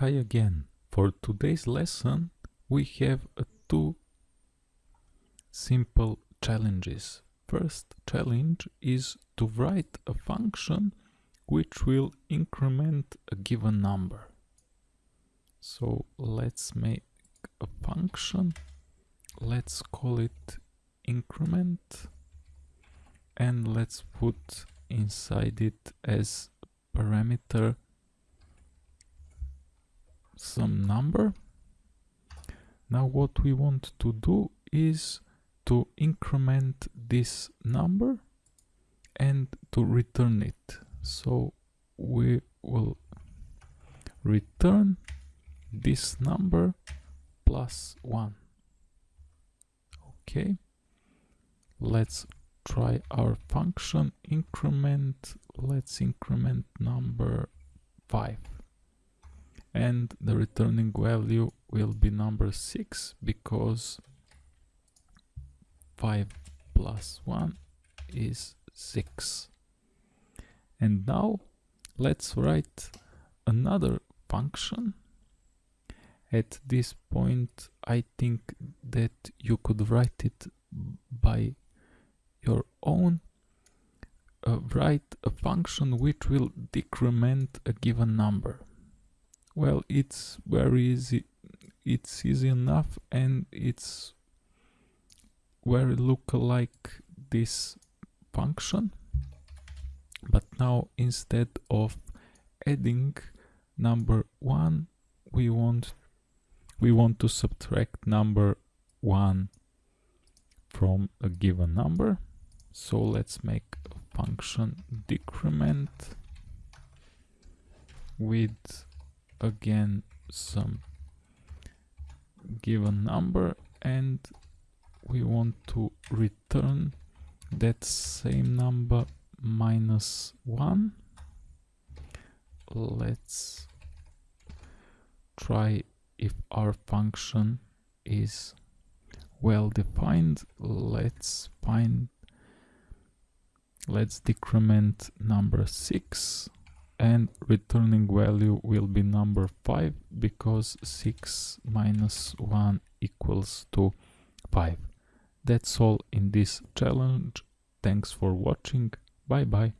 Hi again. For today's lesson we have uh, two simple challenges. First challenge is to write a function which will increment a given number. So let's make a function. Let's call it increment and let's put inside it as parameter some number. Now what we want to do is to increment this number and to return it. So we will return this number plus 1. Okay, let's try our function increment. Let's increment number 5 and the returning value will be number 6 because 5 plus 1 is 6 and now let's write another function. At this point I think that you could write it by your own uh, write a function which will decrement a given number well it's very easy it's easy enough and it's very look like this function. But now instead of adding number one we want we want to subtract number one from a given number. So let's make a function decrement with again some given number and we want to return that same number minus 1 let's try if our function is well defined. Let's find let's decrement number 6 and returning value will be number 5 because 6 minus 1 equals to 5. That's all in this challenge. Thanks for watching. Bye bye.